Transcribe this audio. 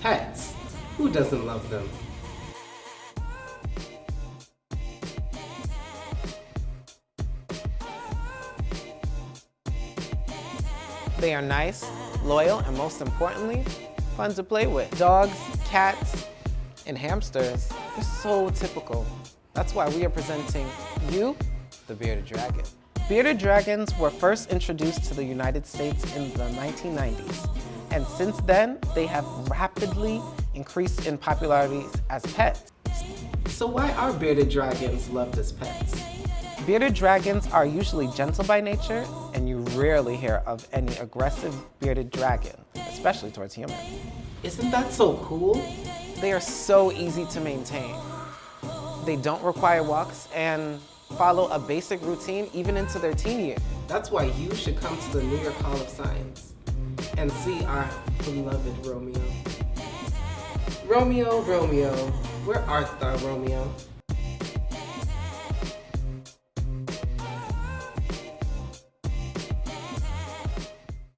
Pets. Who doesn't love them? They are nice, loyal, and most importantly, fun to play with. Dogs, cats, and hamsters, they're so typical. That's why we are presenting you the bearded dragon. Bearded dragons were first introduced to the United States in the 1990s. And since then, they have rapidly increased in popularity as pets. So why are bearded dragons loved as pets? Bearded dragons are usually gentle by nature, and you rarely hear of any aggressive bearded dragon, especially towards humans. Isn't that so cool? They are so easy to maintain. They don't require walks and follow a basic routine even into their teen years. That's why you should come to the New York Hall of Science and see our beloved Romeo. Romeo, Romeo, where art thou, Romeo?